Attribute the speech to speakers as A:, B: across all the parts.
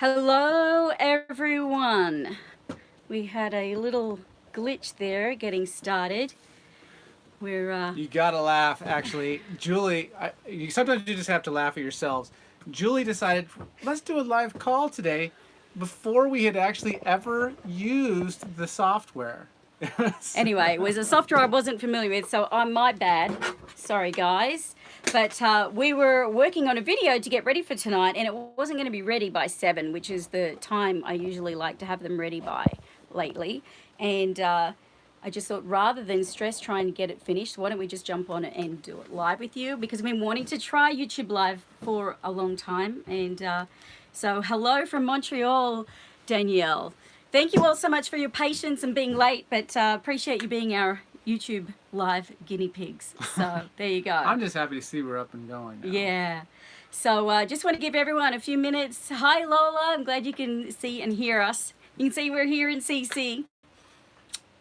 A: Hello everyone. We had a little glitch there getting started. We're uh,
B: You gotta laugh, actually. Julie, I, you, sometimes you just have to laugh at yourselves. Julie decided, let's do a live call today before we had actually ever used the software.
A: anyway, it was a software I wasn't familiar with, so I'm my bad. Sorry guys. But uh, we were working on a video to get ready for tonight and it wasn't going to be ready by 7, which is the time I usually like to have them ready by lately. And uh, I just thought rather than stress trying to get it finished, why don't we just jump on it and do it live with you? Because I've been wanting to try YouTube Live for a long time. And uh, so hello from Montreal, Danielle. Thank you all so much for your patience and being late, but uh, appreciate you being our YouTube live guinea pigs. So there you go.
B: I'm just happy to see we're up and going. Now.
A: Yeah. So uh, just want to give everyone a few minutes. Hi Lola, I'm glad you can see and hear us. You can see we're here in CC.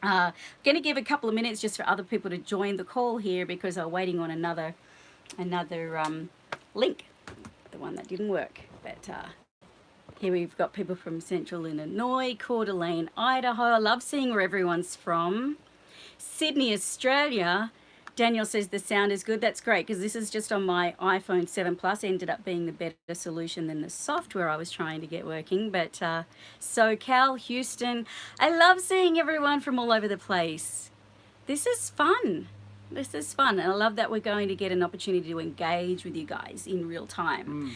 A: Uh, going to give a couple of minutes just for other people to join the call here because I'm waiting on another another um, link, the one that didn't work. But uh, here we've got people from Central Illinois, Coeur d'Alene, Idaho. I love seeing where everyone's from. Sydney, Australia, Daniel says the sound is good. That's great because this is just on my iPhone 7 Plus. Ended up being the better solution than the software I was trying to get working. But uh, SoCal, Houston, I love seeing everyone from all over the place. This is fun. This is fun. And I love that we're going to get an opportunity to engage with you guys in real time.
B: Mm.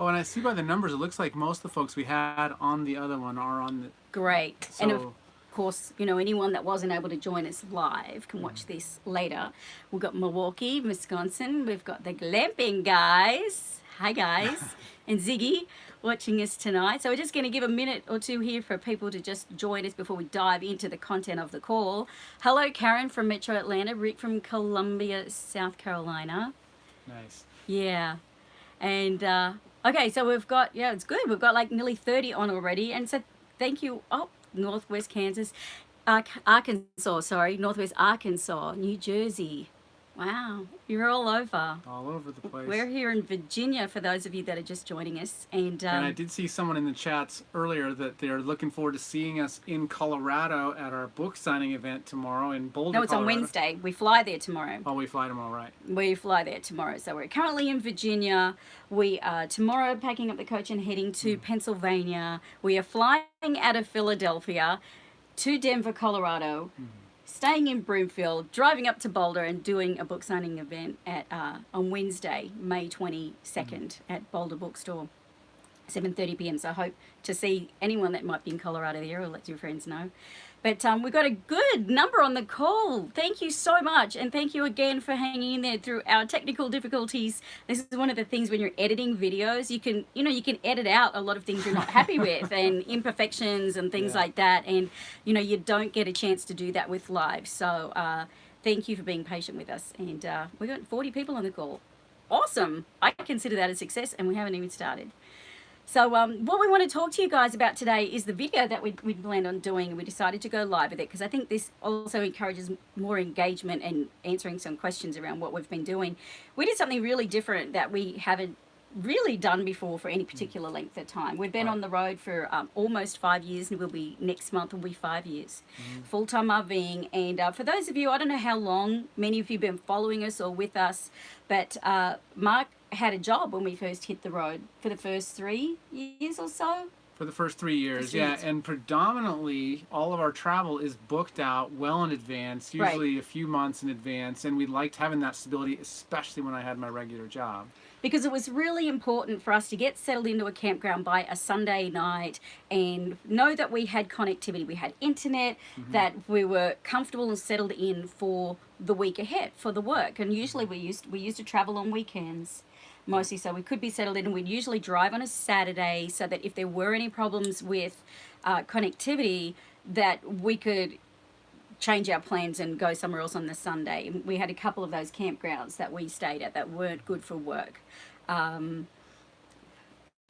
B: Oh, and I see by the numbers, it looks like most of the folks we had on the other one are on the...
A: Great. So, and of course, you know, anyone that wasn't able to join us live can watch this later. We've got Milwaukee, Wisconsin. We've got the glamping guys. Hi, guys. and Ziggy watching us tonight. So we're just going to give a minute or two here for people to just join us before we dive into the content of the call. Hello, Karen from Metro Atlanta. Rick from Columbia, South Carolina.
B: Nice.
A: Yeah. And, uh, okay, so we've got, yeah, it's good. We've got like nearly 30 on already. And so thank you. Oh, Northwest Kansas, Arkansas, sorry, Northwest Arkansas, New Jersey. Wow, you're all over.
B: All over the place.
A: We're here in Virginia for those of you that are just joining us. And, um,
B: and I did see someone in the chats earlier that they're looking forward to seeing us in Colorado at our book signing event tomorrow in Boulder,
A: No, it's
B: Colorado.
A: on Wednesday. We fly there tomorrow.
B: Oh, we fly tomorrow, right.
A: We fly there tomorrow. So we're currently in Virginia. We are tomorrow packing up the coach and heading to mm. Pennsylvania. We are flying out of Philadelphia to Denver, Colorado. Mm staying in Broomfield, driving up to Boulder and doing a book signing event at uh, on Wednesday, May 22nd mm. at Boulder Bookstore. 7.30 p.m. So I hope to see anyone that might be in Colorado there or let your friends know. But um, we've got a good number on the call. Thank you so much. And thank you again for hanging in there through our technical difficulties. This is one of the things when you're editing videos, you can, you know, you can edit out a lot of things you're not happy with and imperfections and things yeah. like that. And, you know, you don't get a chance to do that with live. So uh, thank you for being patient with us. And uh, we've got 40 people on the call. Awesome. I consider that a success and we haven't even started. So um, what we want to talk to you guys about today is the video that we, we planned on doing and we decided to go live with it because I think this also encourages more engagement and answering some questions around what we've been doing. We did something really different that we haven't really done before for any particular length of time. We've been right. on the road for um, almost five years and we'll be next month will be five years. Mm. Full-time RVing and uh, for those of you, I don't know how long many of you have been following us or with us, but uh, Mark had a job when we first hit the road for the first three years or so.
B: For the first three years, yeah, and predominantly all of our travel is booked out well in advance, usually right. a few months in advance, and we liked having that stability, especially when I had my regular job
A: because it was really important for us to get settled into a campground by a Sunday night and know that we had connectivity, we had internet, mm -hmm. that we were comfortable and settled in for the week ahead for the work. And usually we used we used to travel on weekends mostly so we could be settled in and we'd usually drive on a Saturday so that if there were any problems with uh, connectivity that we could change our plans and go somewhere else on the Sunday. We had a couple of those campgrounds that we stayed at that weren't good for work. Um,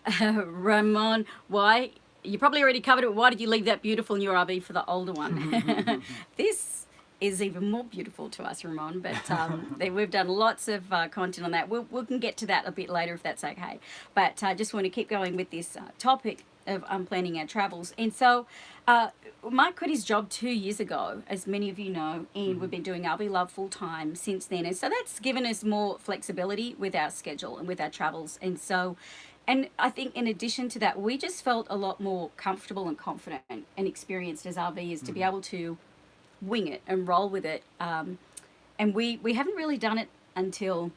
A: Ramon, why? You probably already covered it. Why did you leave that beautiful new RV for the older one? this is even more beautiful to us, Ramon. But um, they, we've done lots of uh, content on that. We'll, we can get to that a bit later if that's okay. But I uh, just want to keep going with this uh, topic of um, planning our travels. And so uh, Mike quit his job two years ago, as many of you know, and mm-hmm. we've been doing RV Love full time since then. And so that's given us more flexibility with our schedule and with our travels. And so and I think in addition to that, we just felt a lot more comfortable and confident and experienced as RVers mm-hmm. to be mm-hmm. able to wing it and roll with it. Um, and we, we haven't really done it until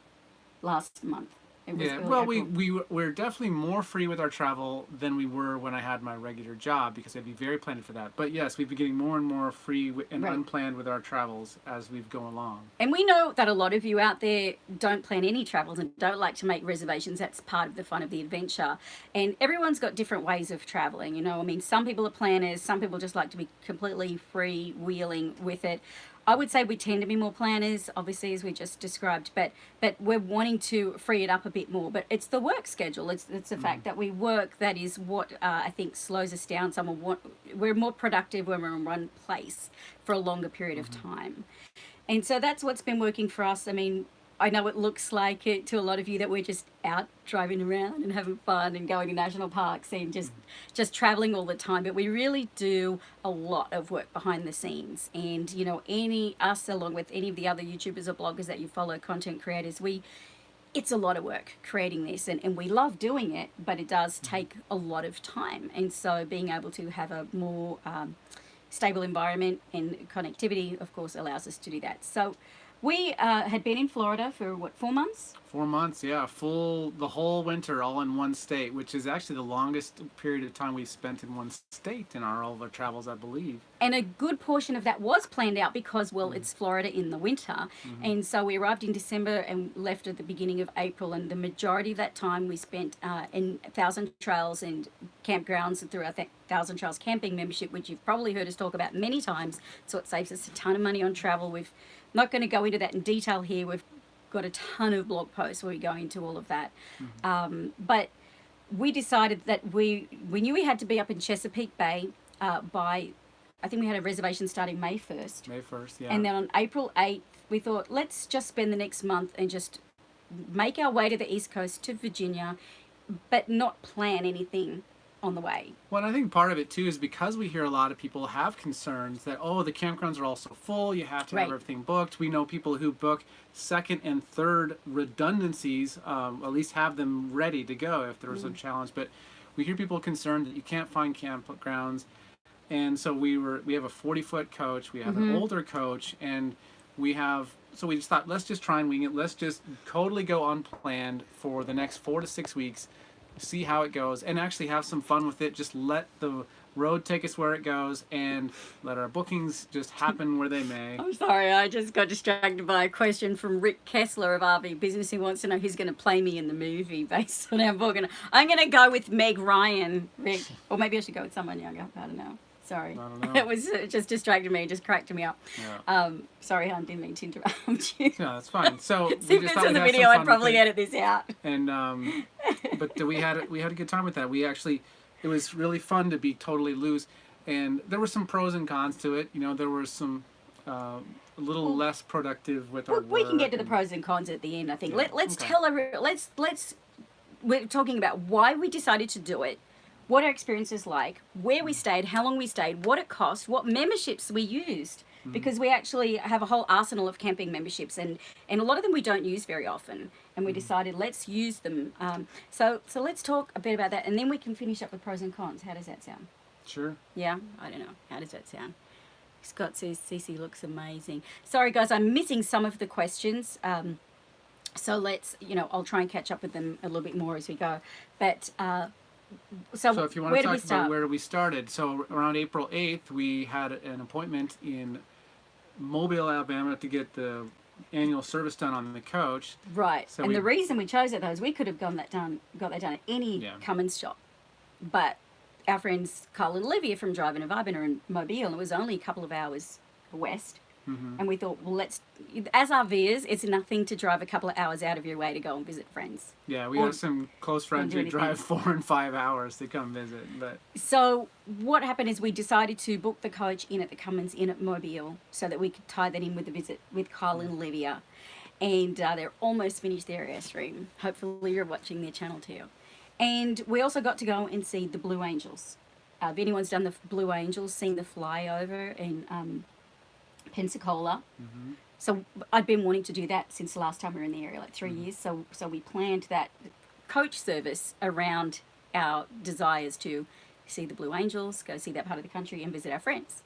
A: last month
B: yeah, well, we, we, we're definitely more free with our travel than we were when I had my regular job because I'd be very planned for that. But yes, we've been getting more and more free and right. unplanned with our travels as we've gone along.
A: And we know that a lot of you out there don't plan any travels and don't like to make reservations. That's part of the fun of the adventure. And everyone's got different ways of traveling, you know. I mean, some people are planners, some people just like to be completely free wheeling with it. I would say we tend to be more planners, obviously, as we just described, but but we're wanting to free it up a bit more. But it's the work schedule. It's it's the mm. fact that we work that is what uh, I think slows us down. Someone want, we're more productive when we're in one place for a longer period mm-hmm. of time, and so that's what's been working for us. I mean, I know it looks like it to a lot of you that we're just out driving around and having fun and going to national parks and just just traveling all the time but we really do a lot of work behind the scenes. And you know any us along with any of the other youtubers or bloggers that you follow content creators we it's a lot of work creating this and, and we love doing it but it does take a lot of time. And so being able to have a more um, stable environment and connectivity of course allows us to do that. So we uh, had been in Florida for what, four months?
B: Four months, yeah, full the whole winter, all in one state, which is actually the longest period of time we've spent in one state in our all of our travels, I believe.
A: And a good portion of that was planned out because, well, mm. it's Florida in the winter, mm-hmm. and so we arrived in December and left at the beginning of April, and the majority of that time we spent uh, in Thousand Trails and campgrounds through our th- Thousand Trails camping membership, which you've probably heard us talk about many times. So it saves us a ton of money on travel. We've not going to go into that in detail here. We've got a ton of blog posts where we go into all of that. Mm-hmm. Um, but we decided that we we knew we had to be up in Chesapeake Bay uh, by I think we had a reservation starting May 1st.
B: May 1st, yeah.
A: And then on April 8th, we thought, let's just spend the next month and just make our way to the East Coast to Virginia, but not plan anything on the way.
B: Well, I think part of it too is because we hear a lot of people have concerns that oh the campgrounds are also full, you have to right. have everything booked. We know people who book second and third redundancies, um, at least have them ready to go if there's mm. a challenge. But we hear people concerned that you can't find campgrounds, and so we were we have a 40 foot coach, we have mm-hmm. an older coach, and we have so we just thought let's just try and wing it. Let's just totally go unplanned for the next four to six weeks see how it goes, and actually have some fun with it. Just let the road take us where it goes and let our bookings just happen where they may.
A: I'm sorry, I just got distracted by a question from Rick Kessler of RV Business. He wants to know who's going to play me in the movie based on our book. And I'm going to go with Meg Ryan, Rick. Or maybe I should go with someone younger. I don't know. Sorry. It was it just distracted me, just cracked me up. Yeah. Um, sorry, I didn't mean to interrupt you.
B: No, that's fine. So
A: if this was a video, I'd probably edit this out.
B: And um, but we had we had a good time with that. We actually, it was really fun to be totally loose, and there were some pros and cons to it. You know, there were some. Uh, a little well, less productive with our.
A: We can get to the pros and cons at the end. I think. Yeah, Let, let's okay. tell every. Let's let's. We're talking about why we decided to do it what our experience is like, where we stayed, how long we stayed, what it cost, what memberships we used. Mm. Because we actually have a whole arsenal of camping memberships, and, and a lot of them we don't use very often. And we mm. decided let's use them. Um, so so let's talk a bit about that, and then we can finish up with pros and cons. How does that sound?
B: Sure.
A: Yeah, I don't know. How does that sound? Scott says Cece looks amazing. Sorry guys, I'm missing some of the questions. Um, so let's, you know, I'll try and catch up with them a little bit more as we go. But uh, so,
B: so if you want to talk about where we started, so around April 8th, we had an appointment in Mobile, Alabama to get the annual service done on the coach.
A: Right. So and we, the reason we chose it though is we could have gone that done got that done at any yeah. Cummins shop. But our friends Carl and Olivia from Drivin' & Vibin' are in Mobile and it was only a couple of hours west
B: Mm-hmm.
A: And we thought, well, let's, as our RVers, it's nothing to drive a couple of hours out of your way to go and visit friends.
B: Yeah, we
A: Or-
B: have some close friends who drive four and five hours to come visit, but
A: So what happened is we decided to book the coach in at the Cummins Inn at Mobile so that we could tie that in with the visit with Kyle and Olivia. And uh, they're almost finished their airstream. Hopefully you're watching their channel too. And we also got to go and see the Blue Angels. Uh, if anyone's done the Blue Angels, seen the flyover in um, Pensacola. So I'd been wanting to do that since the last time we were in the area, like 3 years. So so we planned that coach service around our desires to see the Blue Angels, go see that part of the country, and visit our friends.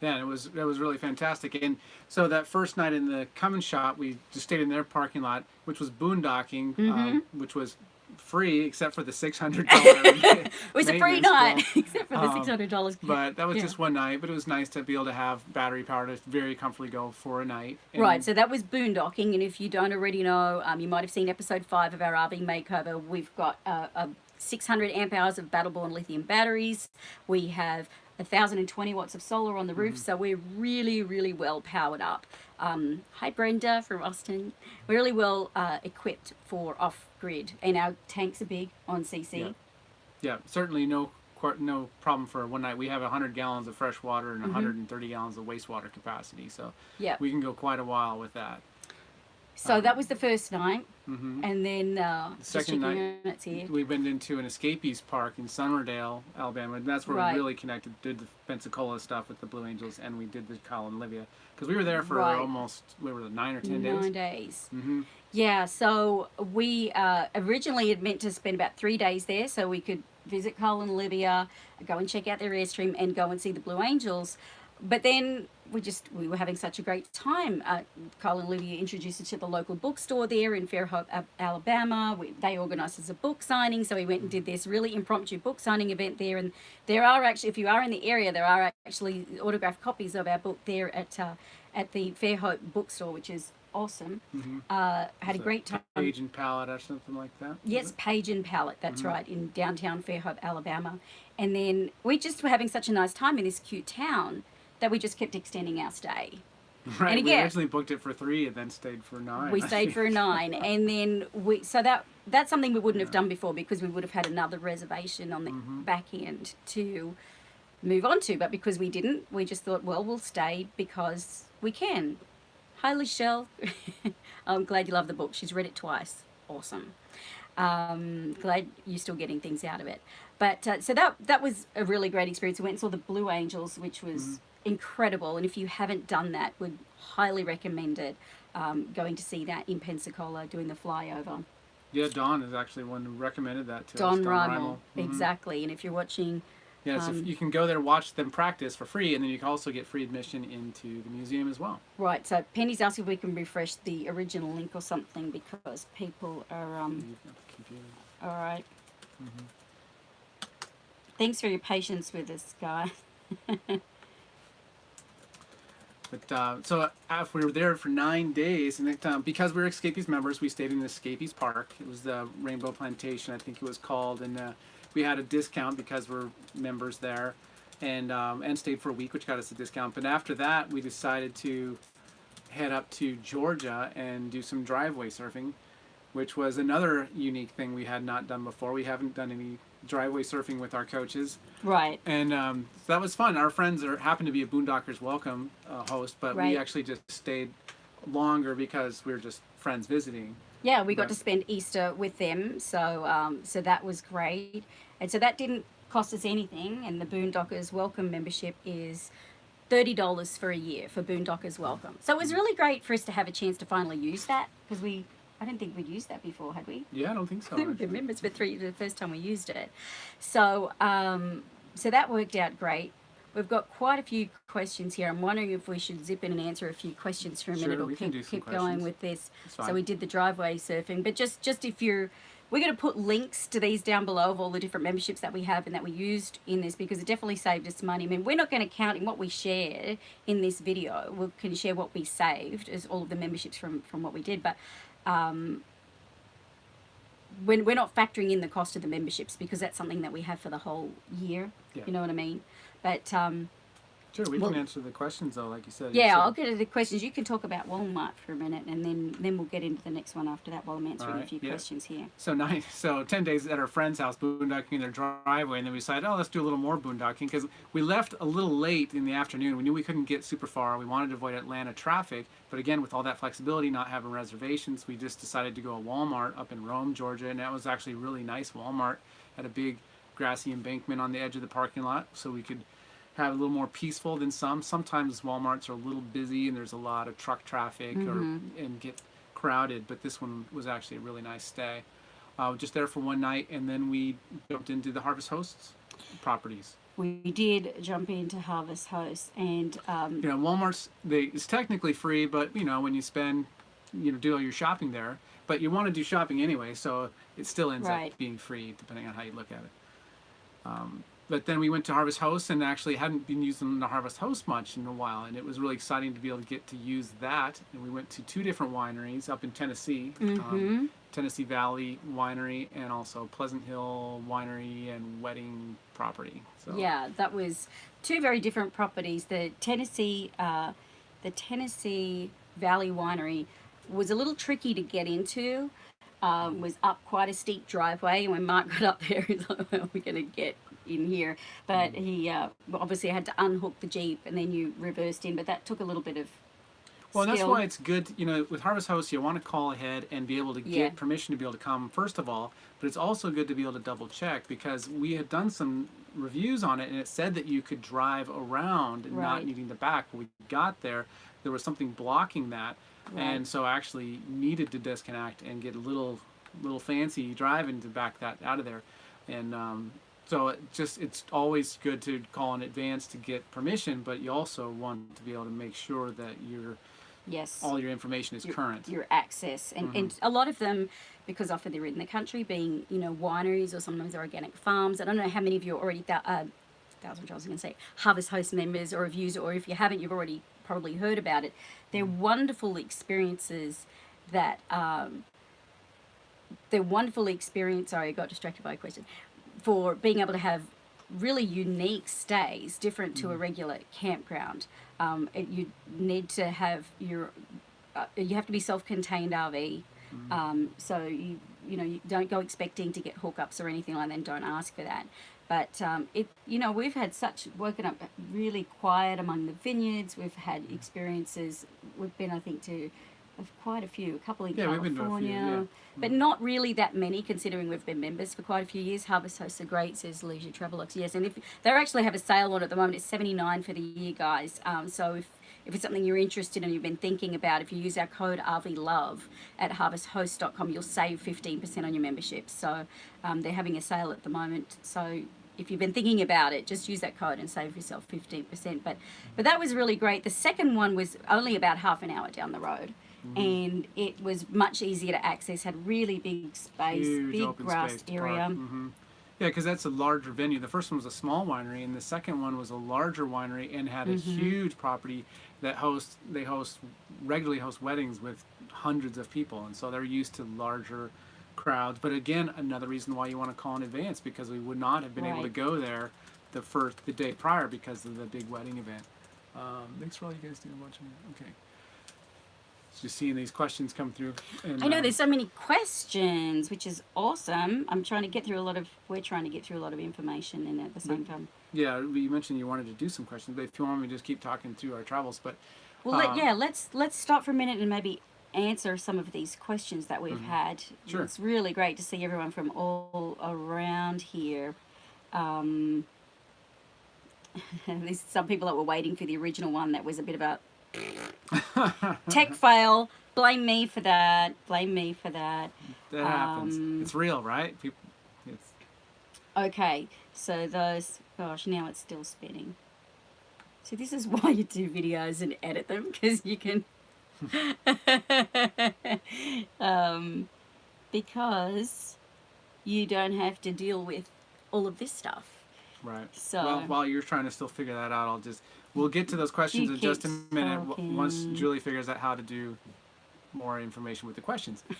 B: yeah, it was it was really fantastic. And so that first night in the Cummins shop, we just stayed in their parking lot, which was boondocking,
A: Mm-hmm.
B: um, which was free except for the six hundred dollars.
A: It was a free night, except for the
B: Um,
A: six hundred dollars.
B: But that was
A: Yeah.
B: just one night. But it was nice to be able to have battery power to very comfortably go for a night. And
A: Right, so that was boondocking, and if you don't already know, um, you might have seen episode five of our RV makeover. We've got uh, a 600 amp hours of Battle Born lithium batteries. We have 1,020 watts of solar on the roof, so we're really, really well powered up. Um, hi, Brenda from Austin. We're really well uh, equipped for off grid, and our tanks are big on CC.
B: Yeah. yeah, certainly no no problem for one night. We have 100 gallons of fresh water
A: Mm-hmm.
B: and 130 gallons of wastewater capacity, so
A: Yeah.
B: we can go quite a while with that.
A: So that was the first night,
B: hmm
A: and then uh, just
B: second night. We went into an escapees park in Summerdale, Alabama, and that's where
A: Right.
B: we really connected. Did the Pensacola stuff with the Blue Angels, and we did the Kyle and Olivia because we were there for
A: Right.
B: almost we were nine or ten days.
A: Nine
B: days. hmm
A: Yeah, so we uh, originally had meant to spend about three days there so we could visit Cole and Olivia, go and check out their airstream, and go and see the Blue Angels. But then we just we were having such a great time. Uh, Cole and Olivia introduced us to the local bookstore there in Fairhope, Alabama. We, they organised us a book signing, so we went and did this really impromptu book signing event there. And there are actually, if you are in the area, there are actually autographed copies of our book there at uh, at the Fairhope bookstore, which is awesome. Uh, had a great time.
B: Page and palette or something like that.
A: Yes, Page and Palette, that's
B: Mm-hmm.
A: right, in downtown Fairhope, Alabama. And then we just were having such a nice time in this cute town that we just kept extending our stay.
B: Right.
A: And
B: we
A: again-
B: originally booked it for three and then stayed for nine.
A: We stayed for nine, and then we so that that's something we wouldn't have done before because we would have had another reservation on the
B: Mm-hmm.
A: back end to move on to. But because we didn't, we just thought, well, we'll stay because we can. Hi, Michelle. I'm glad you love the book. She's read it twice. Awesome. Um, glad you're still getting things out of it. But uh, so that that was a really great experience. We went and saw the Blue Angels, which was incredible. And if you haven't done that, would highly recommend it. Um, going to see that in Pensacola, doing the flyover.
B: Yeah, Don is actually one who recommended that to us.
A: Don Rimmel.
B: Mhm.
A: exactly. And if you're watching,
B: Yeah, so
A: Um,
B: you can go there, watch them practice for free, and then you can also get free admission into the museum as well.
A: right? So Penny's asking if we can refresh the original link or something because people are um,
B: You've got the computer.
A: all right.
B: Mm-hmm.
A: Thanks for your patience with us, guys.
B: But uh, so uh, we were there for nine days, and it, um, because we were Escapees members, we stayed in the Escapees Park. It was the Rainbow Plantation, I think it was called, and uh, we had a discount because we're members there, and um, and stayed for a week, which got us a discount. But after that, we decided to head up to Georgia and do some driveway surfing, which was another unique thing we had not done before. We haven't done any driveway surfing with our coaches.
A: Right.
B: And um, so that was fun. Our friends are happened to be a Boondockers Welcome uh, host, but
A: Right.
B: we actually just stayed longer because we were just friends visiting.
A: Yeah, we got
B: Right.
A: to spend Easter with them, so um, so that was great, and so that didn't cost us anything. And the Boondockers Welcome membership is thirty dollars for a year for Boondockers Welcome. So it was really great for us to have a chance to finally use that because we I don't think we'd used that before, had we?
B: Yeah, I don't think so. Actually.
A: were members for three the first time we used it. So um, so that worked out great. We've got quite a few questions here. I'm wondering if we should zip in and answer a few questions for a
B: Sure,
A: minute or keep, keep going with this. So we did the driveway surfing, but just just if you're we're going to put links to these down below of all the different memberships that we have and that we used in this because it definitely saved us money. I mean, we're not going to count in what we share in this video. We can share what we saved as all of the memberships from from what we did, but um, when we're not factoring in the cost of the memberships because that's something that we have for the whole year.
B: Yeah.
A: You know what I mean? But um,
B: Sure, we
A: Well-
B: can answer the questions though, like you said.
A: Yeah, I'll get to the questions. You can talk about Walmart for a minute, and then then we'll get into the next one after that while I'm answering a few
B: yeah.
A: questions here.
B: So nine, so ten days at our friend's house, boondocking in their driveway, and then we decided, oh, let's do a little more boondocking because we left a little late in the afternoon. We knew we couldn't get super far. We wanted to avoid Atlanta traffic, but again, with all that flexibility, not having reservations, we just decided to go to Walmart up in Rome, Georgia, and that was actually a really nice Walmart. Had a big grassy embankment on the edge of the parking lot, so we could have a little more peaceful than some. Sometimes WalMarts are a little busy and there's a lot of truck traffic or and get crowded, but this one was actually a really nice stay. Uh, just there for one night, and then we jumped into the Harvest Hosts properties.
A: We did jump into Harvest Host, and um,
B: You know, Walmart's they it's technically free, but you know when you spend, you know, do all your shopping there, but you want to do shopping anyway, so it still ends
A: Right.
B: up being free depending on how you look at it. Um, but then we went to Harvest Host and actually hadn't been using the Harvest Host much in a while, and it was really exciting to be able to get to use that. And we went to two different wineries up in Tennessee, um, Tennessee Valley Winery, and also Pleasant Hill Winery and Wedding Property. So
A: yeah, that was two very different properties. The Tennessee, uh, the Tennessee Valley Winery was a little tricky to get into. Um, was up quite a steep driveway, and when Mark got up there, he's like, "Where are we going to get in here?" But he uh, obviously had to unhook the jeep, and then you reversed in. But that took a little bit of
B: Well, that's why it's good, you know, with Harvest Host, you want to call ahead and be able to get
A: Yeah.
B: permission to be able to come, first of all, but it's also good to be able to double check because we had done some reviews on it and it said that you could drive around and not needing to back. When we got there, there was something blocking that,
A: Right.
B: and so I actually needed to disconnect and get a little, little fancy driving to back that out of there. And um, so it just it's always good to call in advance to get permission, but you also want to be able to make sure that you're
A: yes,
B: all your information is
A: your,
B: current.
A: your access. And, and a lot of them because often they're in the country being you know wineries or sometimes organic farms i don't know how many of you are already thou- uh, thousand i was going to say harvest host members or reviews or if you haven't you've already probably heard about it. They're wonderful experiences that um, they're wonderful experience sorry i got distracted by a question for being able to have really unique stays different to a regular campground um, it, you need to have your uh, you have to be self-contained RV. Um, so you you know you don't go expecting to get hookups or anything like that. And don't ask for that. But um, it you know we've had such woken up really quiet among the vineyards. We've had experiences. We've been I think to of quite a few, a couple in
B: Yeah, we've been to a few,
A: California,
B: yeah.
A: but not really that many considering we've been members for quite a few years. Harvest Hosts are great, says Leisure Travelux. Yes, and if they actually have a sale on at the moment, it's seventy nine for the year, guys. Um, so if if it's something you're interested in, you've been thinking about, if you use our code RVLOVE at harvesthost.com, you'll save 15% on your membership. So um, they're having a sale at the moment. So if you've been thinking about it, just use that code and save yourself 15%. But, but that was really great. The second one was only about half an hour down the road. And it was much easier to access, had really big space,
B: Huge
A: big
B: open
A: grass area.
B: park. hmm Yeah, because that's a larger venue. The first one was a small winery, and the second one was a larger winery and had a
A: Mm-hmm.
B: huge property that hosts. They host regularly host weddings with hundreds of people, and so they're used to larger crowds. But again, another reason why you want to call in advance because we would not have been able to go there the first the day prior because of the big wedding event. Um, thanks for all you guys doing watching. Okay. Just seeing these questions come through. And,
A: I know
B: um,
A: there's so many questions, which is awesome. I'm trying to get through a lot of, we're trying to get through a lot of information and at the same time.
B: Yeah, you mentioned you wanted to do some questions, but if you want me to just keep talking through our travels, but
A: Well, let,
B: Um,
A: yeah, let's let's stop for a minute and maybe answer some of these questions that we've had.
B: Mm-hmm. Sure.
A: It's really great to see everyone from all around here. Um, there's some people that were waiting for the original one that was a bit of a tech fail. Blame me for that. Blame me for that.
B: that happens.
A: Um,
B: It's real, right? People, it's
A: Okay, so those, gosh, now it's still spinning. So this is why you do videos and edit them, because you can, um, because you don't have to deal with all of this stuff.
B: right.
A: So-
B: well, while you're trying to still figure that out, I'll just we'll get to those questions in just a minute w- once. Julie figures out how to do more information with the questions.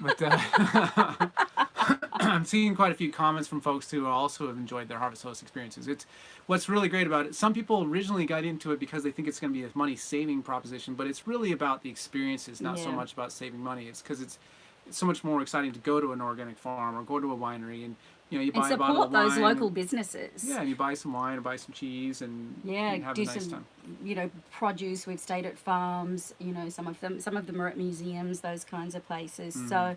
B: But uh, I'm seeing quite a few comments from folks who also have enjoyed their Harvest Host experiences. It's what's really great about it. Some people originally got into it because they think it's going to be a money saving proposition, but it's really about the experiences, not so much about saving money. It's because it's, it's so much more exciting to go to an organic farm or go to a winery and you know you
A: and
B: buy a bottle
A: support those local businesses.
B: Yeah, and you buy some wine and buy some cheese and
A: Yeah,
B: and have
A: do
B: a nice
A: some,
B: time.
A: you know, produce. We've stayed at farms. You know, some of them, some of them are at museums, those kinds of places.
B: Mm.
A: So,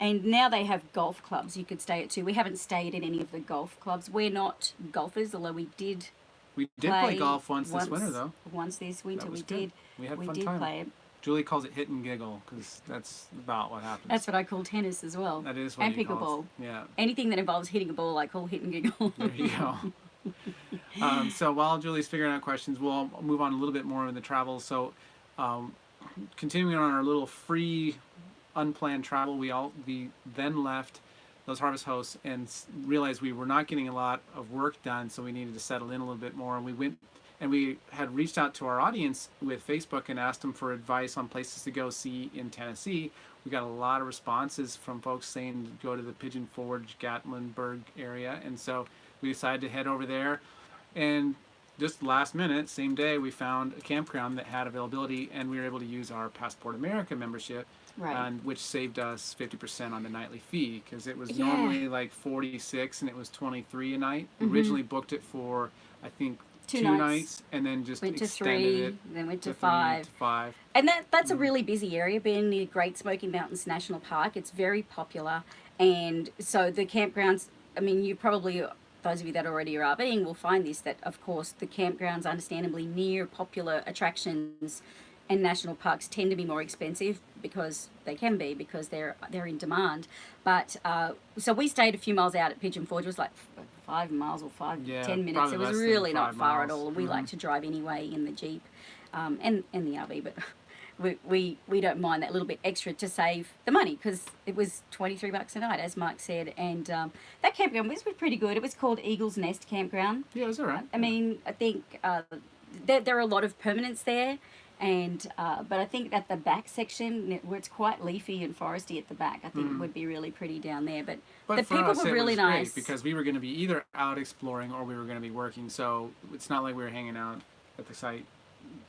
A: and now they have golf clubs you could stay at too. We haven't stayed at any of the golf clubs. We're not golfers, although we did.
B: We did play, golf once, this winter though.
A: Once this winter, we
B: good.
A: did.
B: We had
A: we
B: fun
A: did
B: time.
A: play it.
B: Julie calls it hit and giggle because that's about what happens.
A: That's what I call tennis as well.
B: that is what
A: and
B: you call ball. Yeah.
A: Anything that involves hitting a ball, I call hit and giggle.
B: There you go. um, so while Julie's figuring out questions, we'll move on a little bit more in the travel. So, um, continuing on our little free, unplanned travel, we all we then left those harvest hosts and realized we were not getting a lot of work done, so we needed to settle in a little bit more. And we went and we had reached out to our audience with Facebook and asked them for advice on places to go see in Tennessee. We got a lot of responses from folks saying go to the Pigeon Forge, Gatlinburg area, and so we decided to head over there. And just last minute, same day, we found a campground that had availability, and we were able to use our Passport America membership,
A: Right.
B: and which saved us 50% on the nightly fee because it was
A: Yeah.
B: normally like 46 and it was 23 a night. We Originally booked it for I think
A: Two
B: two,
A: nights.
B: nights. and then just
A: went to three,
B: it
A: then went to,
B: to three
A: five.
B: to five.
A: And that that's
B: Mm.
A: a really busy area, being near Great Smoky Mountains National Park. It's very popular, and so the campgrounds. I mean, you probably those of you that already are RVing will find this that of course the campgrounds, understandably near popular attractions and national parks, tend to be more expensive because they can be because they're they're in demand. But uh, so we stayed a few miles out at Pigeon Forge. It was like five miles or five
B: Yeah,
A: ten minutes. It was really not far at
B: miles.
A: all. We
B: Mhm.
A: like to drive anyway in the Jeep um, and, and the RV, but we, we, we don't mind that little bit extra to save the money because it was 23 bucks a night, as Mike said. And um, that campground was pretty good. It was called Eagle's Nest Campground.
B: Yeah, it was all right.
A: I mean, I think uh, there, there are a lot of permanents there. And uh, but I think that the back section where it's quite leafy and foresty at the back, I think it would be really pretty down there. But,
B: Mm. But
A: the people
B: us,
A: were really nice
B: because we were going to be either out exploring or we were going to be working. So it's not like we were hanging out at the site,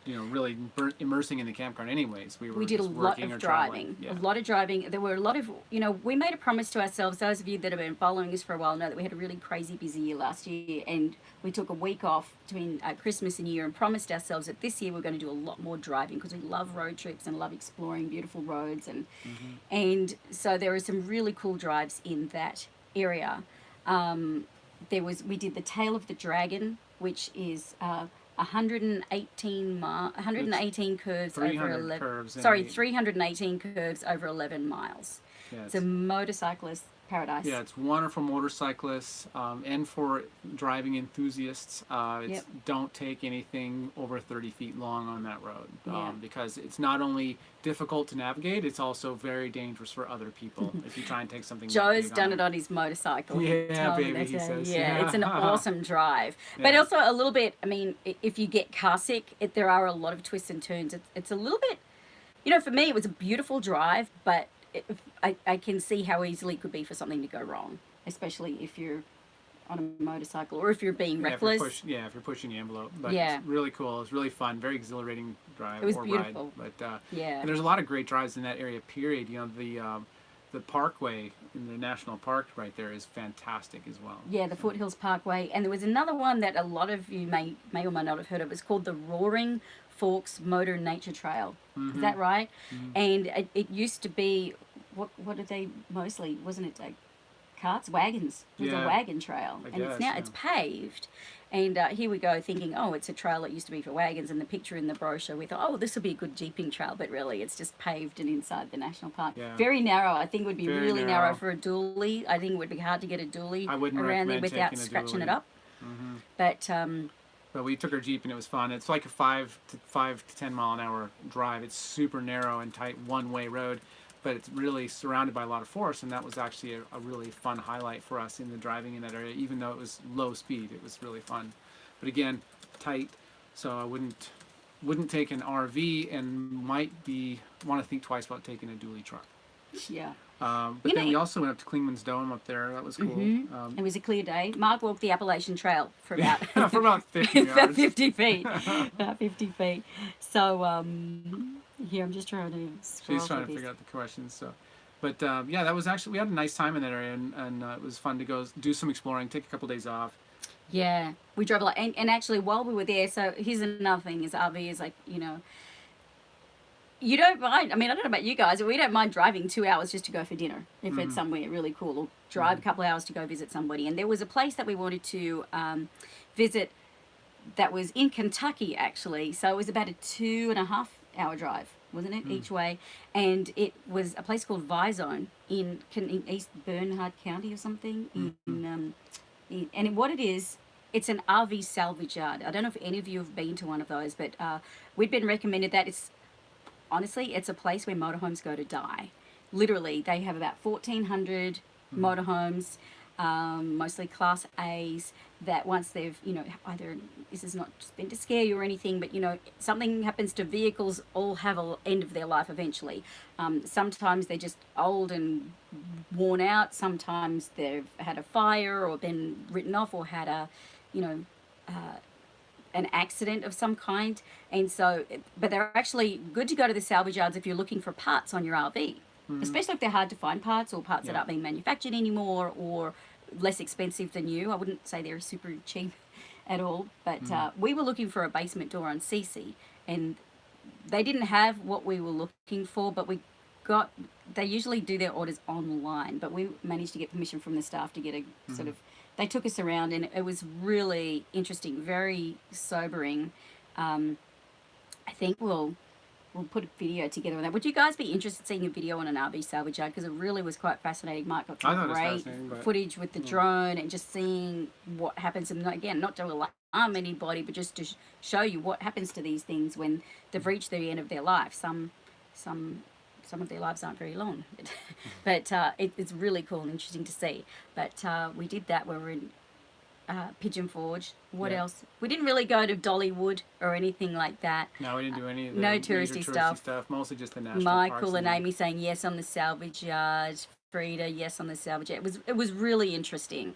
B: you know, really immersing in the campground. Anyways, we were
A: we did a lot of driving
B: Yeah.
A: a lot of driving there were a lot of you know we made a promise to ourselves those of you that have been following us for a while know that we had a really crazy busy year last year and we took a week off between uh, christmas and new year and promised ourselves that this year we're going to do a lot more driving because we love road trips and love exploring beautiful roads and
B: Mm-hmm.
A: and so there are some really cool drives in that area um, there was we did the tail of the dragon which is uh, 118 mi- 118 curves over 11
B: curves
A: sorry 318 curves over 11 miles. It's a motorcyclist paradise
B: Yeah, it's wonderful motorcyclists um, and for driving enthusiasts. Uh, it's,
A: Yep.
B: Don't take anything over 30 feet long on that road um,
A: Yeah.
B: because it's not only difficult to navigate, it's also very dangerous for other people if you try and take something.
A: Joe's done
B: on
A: it on his motorcycle.
B: Yeah, baby, he
A: uh,
B: says.
A: Yeah, it's an awesome drive. But
B: Yeah.
A: also a little bit, I mean, if you get car sick, it, there are a lot of twists and turns. It's, it's a little bit, you know, for me, it was a beautiful drive, but I, I can see how easily it could be for something to go wrong, especially if you're on a motorcycle or if you're being
B: Yeah, if you're
A: reckless.
B: push- yeah, if you're pushing the envelope. But
A: Yeah.
B: it's really cool. It's really fun. Very exhilarating drive
A: It was
B: or
A: beautiful.
B: ride. But uh,
A: Yeah.
B: and there's a lot of great drives in that area. Period. You know the um, the parkway in the national park right there is fantastic as well.
A: Yeah, the Foothills Parkway, and there was another one that a lot of you may may or may not have heard of. It's called the Roaring Forks Motor Nature Trail.
B: Mm-hmm.
A: Is that right? And it, it used to be what what did they mostly wasn't it like carts, wagons? It was
B: Yeah,
A: a wagon trail,
B: I
A: and it's
B: guess,
A: now
B: yeah.
A: it's paved. And uh, here we go, thinking, oh, it's a trail that used to be for wagons. And the picture in the brochure, we thought, oh, this will be a good jeeping trail, but really, it's just paved and inside the national park.
B: Yeah.
A: Very narrow. I think would be
B: Very
A: really narrow.
B: narrow.
A: for a dually. I think it would be hard to get a dually around there without scratching it up. But um,
B: But we took our jeep and it was fun. It's like a five to five to ten mile an hour drive. It's super narrow and tight one way road, but it's really surrounded by a lot of forest, and that was actually a, a really fun highlight for us in the driving in that area. Even though it was low speed, it was really fun. But again, tight, so I wouldn't wouldn't take an RV and might be want to think twice about taking a dually truck.
A: yeah,
B: Um, but
A: You
B: then
A: know-
B: we also went up to Clingman's Dome up there. That was cool.
A: Mhm.
B: Um,
A: It was a clear day. Mark walked the Appalachian Trail for about
B: for about 50
A: about 50 feet. about 50 feet. So, um, here, I'm just trying to
B: She's trying to
A: through
B: figure out the questions. So, but um, yeah, that was actually we had a nice time in that area, and, and uh, it was fun to go do some exploring, take a couple days off.
A: Yeah, we drove a lot. And, and actually, while we were there, so here's another thing is RV is like, you know, you don't mind. I mean, I don't know about you guys, but we don't mind driving two hours just to go for dinner if it's somewhere really cool, or drive a couple hours to go visit somebody. And there was a place that we wanted to um, visit that was in Kentucky, actually. So it was about a two and a half hour drive, wasn't it, each way? And it was a place called Visone in, in East Bernstadt County or something. In, um, in, and what it is, it's an RV salvage yard. I don't know if any of you have been to one of those, but uh, we'd been recommended that. It's honestly, it's a place where motorhomes go to die. Literally, they have about 1,400 motorhomes, um, mostly Class A's, that once they've, you know, either this is not just been to scare you or anything, but, you know, something happens to vehicles, all have an end of their life eventually. Um, sometimes they're just old and worn out. Sometimes they've had a fire or been written off or had a, you know, an accident of some kind. And so, but they're actually good to go to the salvage yards if you're looking for parts on your RV, especially if they're hard to find parts or parts that aren't being manufactured anymore or less expensive than you. I wouldn't say they're super cheap at all, but uh, we were looking for a basement door on CC and they didn't have what we were looking for, but we got, they usually do their orders online, but we managed to get permission from the staff to get a sort of, they took us around and it was really interesting, very sobering. Um, I think we'll, we'll put a video together on that. Would you guys be interested in seeing a video on an RV salvage yard? Because it really was quite fascinating. Mike got some
B: thought it was
A: great footage with the drone and just seeing what happens. And again, not to alarm anybody, but just to sh- show you what happens to these things when they've reached the end of their life. Some, some, some of their lives aren't very long, but uh, it, it's really cool and interesting to see. But uh, we did that. when We were in uh, Pigeon Forge. What
B: Yeah.
A: else? We didn't really go to Dollywood or anything like that.
B: No, we didn't do any of the
A: No
B: major
A: touristy stuff.
B: stuff. Mostly just the national
A: Michael and Amy saying yes on the salvage yard. Frida, yes on the salvage yard. It was it was really interesting.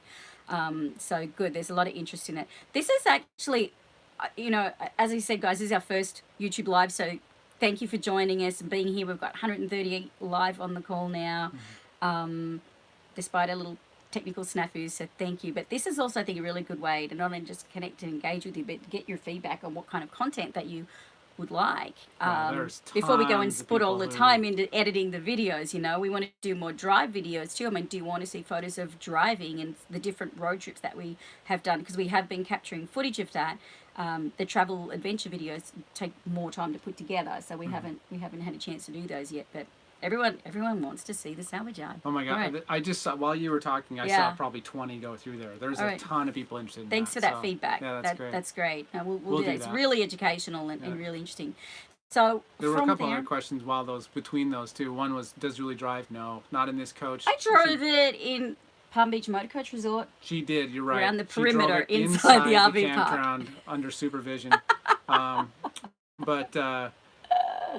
A: Um, so good. There's a lot of interest in it. This is actually, uh, you know, as I said, guys, this is our first YouTube live. So thank you for joining us and being here. We've got 138 live on the call now, um, despite a little technical snafus. So thank you. But this is also, I think, a really good way to not only just connect and engage with you, but to get your feedback on what kind of content that you would like. Um, before we go and put all the
B: people who-
A: time into editing the videos, you know, we want to do more drive videos too. I mean, do you want to see photos of driving and the different road trips that we have done? Because we have been capturing footage of that. Um, the travel adventure videos take more time to put together, so we haven't we haven't had a chance to do those yet. But everyone everyone wants to see the salvage yard.
B: Oh my god!
A: Right.
B: I just saw while you were talking, I
A: Yeah.
B: saw probably twenty go through there. There's
A: All
B: a
A: right.
B: ton of people interested. In
A: Thanks
B: that,
A: for that
B: so,
A: feedback.
B: Yeah, that's
A: that,
B: great.
A: That's great. No, we'll, we'll,
B: We'll
A: do that.
B: do
A: It's really educational and, and really interesting. So
B: There were a couple
A: there,
B: other questions while those between those two. One was, does Julie drive? No, not in this coach.
A: I drove
B: She,
A: it in Palm Beach Motor Coach Resort.
B: she did. You're right.
A: Around the perimeter
B: it
A: inside the RV park.
B: campground under supervision. um, but uh,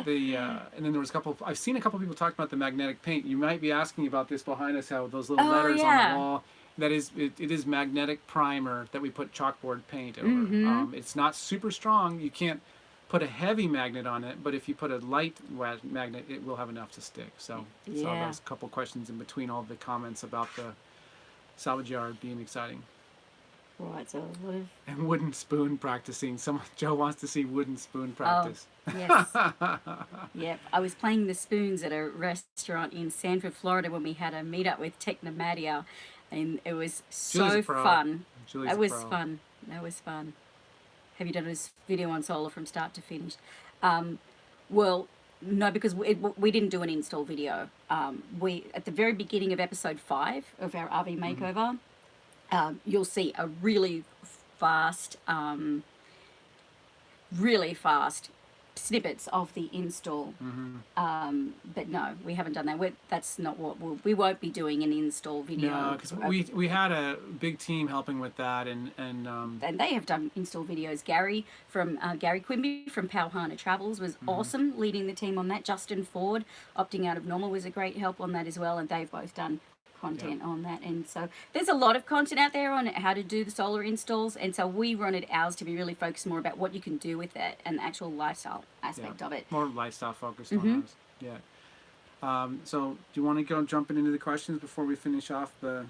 B: the uh, and then there was a couple. I've seen a couple people talk about the magnetic paint. You might be asking about this behind us. How those little
A: Oh,
B: letters on the wall. That is, it, it is magnetic primer that we put chalkboard paint over.
A: Mhm.
B: Um, it's not super strong. You can't put a heavy magnet on it, but if you put a light magnet, it will have enough to stick. So, so
A: Yeah.
B: there's a couple questions in between all the comments about the salvage yard being exciting
A: Right, so a lot of
B: and wooden spoon practicing. Someone Joe wants to see wooden spoon practice.
A: Oh, yes. yep. I was playing the spoons at a restaurant in Sanford, Florida when we had a meetup with Technomadia and it was so
B: Julie's a pro.
A: fun.
B: Julie's
A: That was fun. That was fun. Have you done this video on solar from start to finish? Um, well, no, because we, we didn't do an install video. Um, we at the very beginning of episode five of our RV
B: Mm-hmm.
A: makeover, um, you'll see a really fast, um, really fast snippets of the install.
B: Mm-hmm.
A: Um, but no, we haven't done that. We're, that's not what we'll, we won't be doing an install video.
B: No, because we we had a big team helping with that, and and um,
A: and they have done install videos. Gary from uh, Gary Quimby from Powhana Travels was
B: Mm-hmm.
A: awesome leading the team on that. Justin Ford opting out of normal was a great help on that as well, and they've both done content on that. And so there's a lot of content out there on how to do the solar installs, and so we wanted ours to be really focused more about what you can do with it and the actual lifestyle aspect
B: yeah,
A: of it.
B: more lifestyle focused
A: Mhm.
B: on us. Yeah. Um, so, do you want to go jumping into the questions before we finish off the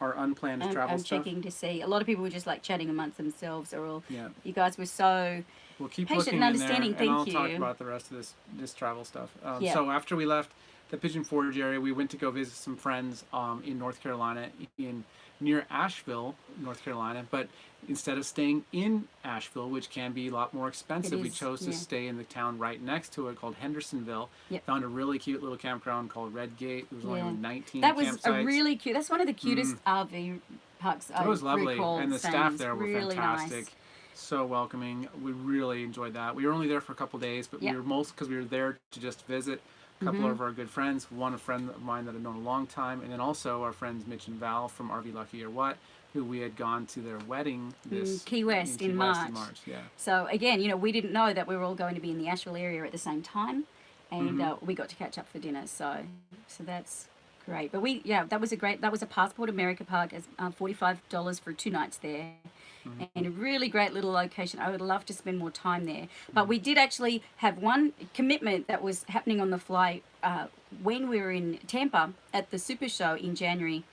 B: our unplanned
A: I'm,
B: travel
A: I'm
B: stuff?
A: checking to see. A lot of people were just like chatting amongst themselves, or all.
B: Yeah.
A: You guys were so
B: We'll keep
A: Patient
B: looking
A: and understanding,
B: and I'll
A: thank
B: talk about the rest of this this travel stuff. Um,
A: Yeah.
B: So after we left the Pigeon Forge area, we went to go visit some friends um, in North Carolina, in near Asheville, North Carolina. But instead of staying in Asheville, which can be a lot more expensive, we
A: is,
B: chose to
A: yeah.
B: stay in the town right next to it called Hendersonville.
A: Yep.
B: Found a really cute little campground called Redgate. There was only 19
A: That was
B: campsites.
A: a really cute. That's one of the cutest RV parks. I
B: It was lovely, and the staff there were
A: really
B: fantastic.
A: Nice.
B: So welcoming. We really enjoyed that. We were only there for a couple days, but
A: Yep.
B: we were most because we were there to just visit a couple
A: Mhm.
B: of our good friends. One a friend of mine that I've known a long time, and then also our friends Mitch and Val from RV Lucky or What, who we had gone to their wedding this
A: Key West
B: Key
A: in
B: West
A: March.
B: in March. Yeah.
A: So again, you know, we didn't know that we were all going to be in the Asheville area at the same time, and
B: Mhm.
A: uh, we got to catch up for dinner. So, so that's great. But we, yeah, that was a great. That was a Passport America park. It's uh, forty five dollars for two nights there.
B: Mm-hmm.
A: And a really great little location. I would love to spend more time there. But we did actually have one commitment that was happening on the fly uh, when we were in Tampa at the Super Show in January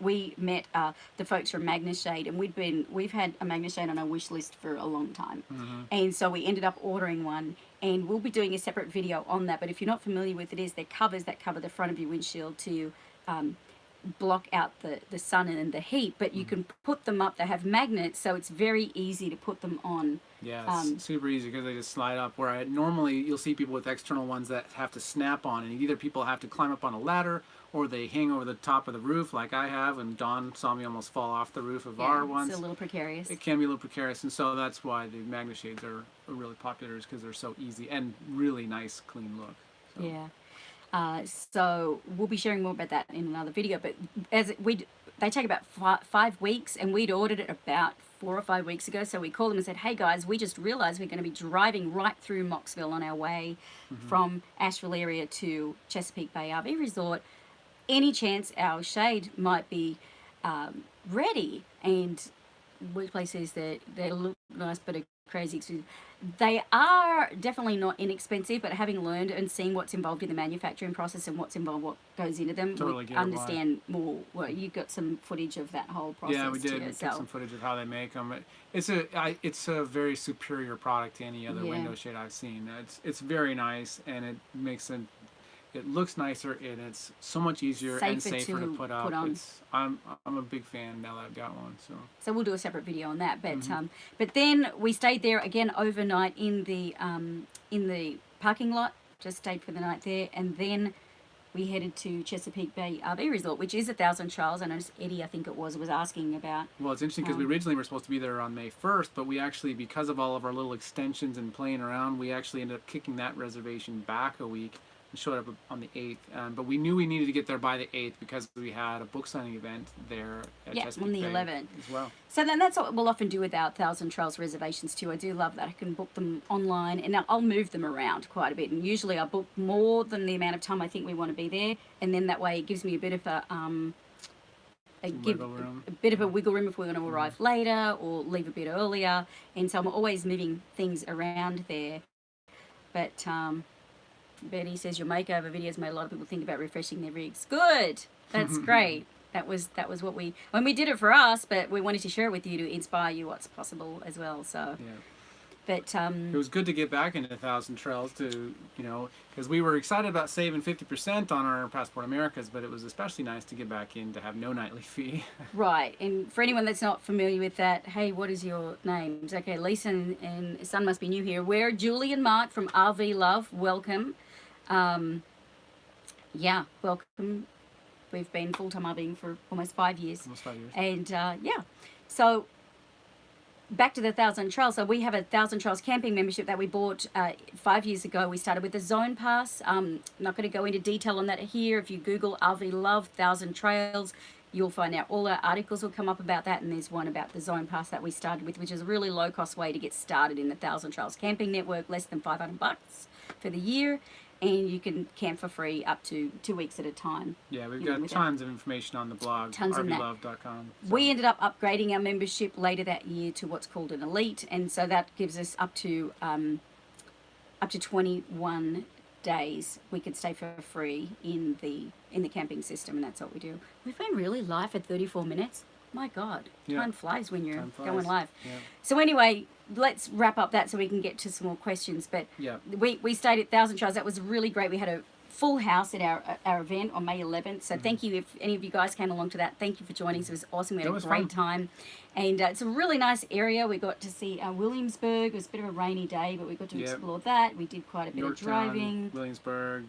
A: we met uh, the folks from MagneShade, and we'd been we've had a MagneShade on our wish list for a long time, and so we ended up ordering one, and we'll be doing a separate video on that. But if you're not familiar with it, is they're covers that cover the front of your windshield to um, block out the the sun and the heat, but you can put them up. They have magnets, so it's very easy to put them on.
B: Yeah,
A: Um,
B: super easy because they just slide up. Where I, normally you'll see people with external ones that have to snap on, and either people have to climb up on a ladder or they hang over the top of the roof, like I have, and Dawn saw me almost fall off the roof of our ones.
A: it's a little precarious.
B: It can be a little precarious, and so that's why the magnet Shades are, are really popular, is because they're so easy and really nice, clean look. So.
A: Yeah. Uh, so we'll be sharing more about that in another video. But as it, we, they take about fi- five weeks, and we'd ordered it about four or five weeks ago. So we called them and said, "Hey guys, we just realized we're going to be driving right through Mocksville on our way from Asheville area to Chesapeake Bay RV Resort. Any chance our shade might be um, ready?" And workplace says that they look nice but are crazy expensive. They are definitely not inexpensive, but having learned and seen what's involved in the manufacturing process and what's involved, what goes into them,
B: Totally
A: we
B: get why.
A: understand more. Well, you got some footage of that whole process.
B: Yeah, we did. We took some footage of how they make them. It's a I, it's a very superior product to any other
A: Yeah.
B: window shade I've seen. It's it's very nice and it makes it it looks nicer and it's so much easier and
A: Safer
B: safer to,
A: to
B: put up.
A: put on.
B: It's I'm I'm a big fan now that I've got one. So
A: So we'll do a separate video on that. But
B: Mm-hmm.
A: um, but then we stayed there again overnight in the um, in the parking lot. Just stayed for the night there, and then we headed to Chesapeake Bay RV Resort, which is a Thousand Trails. I noticed Eddie, I think it was, was asking about.
B: well, it's interesting because we
A: Um,
B: originally were supposed to be there on May 1st, but we actually because of all of our little extensions and playing around, we actually ended up kicking that reservation back a week. Showed up on the 8th, um, but we knew we needed to get there by the 8th because we had a book signing event there at
A: Yeah, on the
B: Bay
A: 11th.
B: as well.
A: So then that's what we'll often do with our Thousand Trails reservations too. I do love that I can book them online, and now I'll move them around quite a bit. And usually I book more than the amount of time I think we want to be there, and then that way it gives me a bit of a um, a, give,
B: room.
A: a bit of a wiggle room if we're going to arrive later or leave a bit earlier. And so I'm always moving things around there. But um, Betty says your makeover videos made a lot of people think about refreshing their rigs. Good, that's great. That was that was what we when we did it for us, but we wanted to share it with you to inspire you what's possible as well. So,
B: Yeah.
A: but
B: It
A: um,
B: was good to get back into Thousand Trails to, you know, because we were excited about saving 50% on our Passport Americas, but it was especially nice to get back in to have no nightly fee.
A: right. And for anyone that's not familiar with that, hey, what is your names? Okay, Lisa and, and Son must be new here. We're Julie and Mark from RV Love. Welcome. Um, yeah, welcome. We've been full time RVing for almost five years.
B: Almost five years.
A: And uh, yeah, so back to the Thousand Trails. So we have a Thousand Trails camping membership that we bought uh, five years ago. We started with the Zone Pass. Um, I'm not going to go into detail on that here. If you Google RV Love Thousand Trails, you'll find out all our articles will come up about that. And there's one about the Zone Pass that we started with, which is a really low cost way to get started in the Thousand Trails camping network, less than 500 bucks for the year. And you can camp for free up to two weeks at a time.
B: Yeah, we've
A: you know,
B: got tons of information on the blog,
A: Tons of that. We ended up upgrading our membership later that year to what's called an elite, and so that gives us up to um, up to 21 days we could stay for free in the in the camping system, and that's what we do. We've been really live for 34 minutes. My God,
B: Yeah.
A: time flies when you're
B: flies.
A: going live.
B: Yeah.
A: So anyway, let's wrap up that so we can get to some more questions. But
B: Yeah.
A: we, we stayed at Thousand Trails. That was really great. We had a full house at our our event on May 11th. So thank you if any of you guys came along to that. Thank you for joining us. It was awesome. We had a
B: was
A: great
B: fun.
A: time, and uh, it's a really nice area. We got to see uh, Williamsburg. It was a bit of a rainy day, but we got to
B: Yep.
A: explore that. We did quite a bit
B: Yorktown,
A: of driving.
B: Williamsburg,